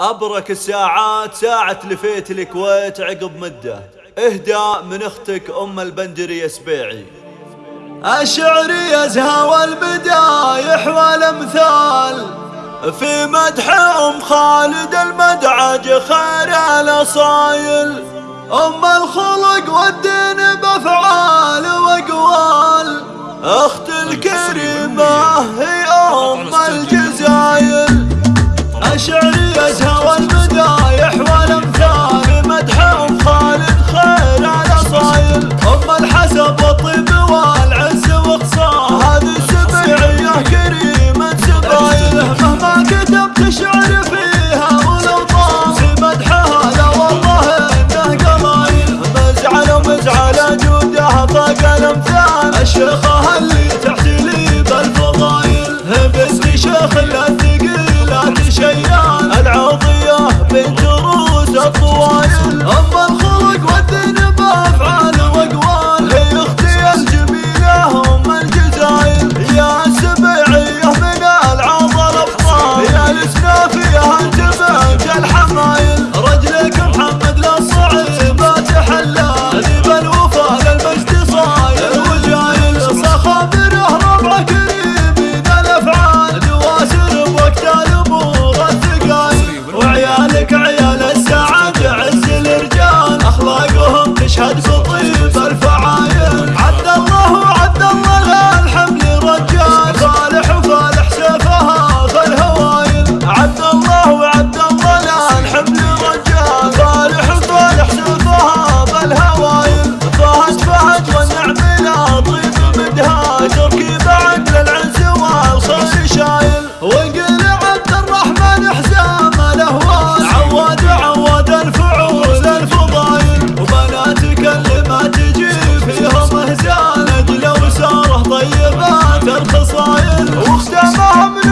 أبرك الساعات ساعة لفيت الكويت عقب مدة. اهداء من أختك أم البندري سبيعي. الشعر يزهى والمدايح والأمثال. في مدح أم خالد المدعج خير الأصايل. أم الخلق والدين بأفعال وأقوال. أخت الكريمه الأمثال. الشيخه اللي تحتلي بالفضايل. بنت شيخ الثقيلات تلخصايل واختمها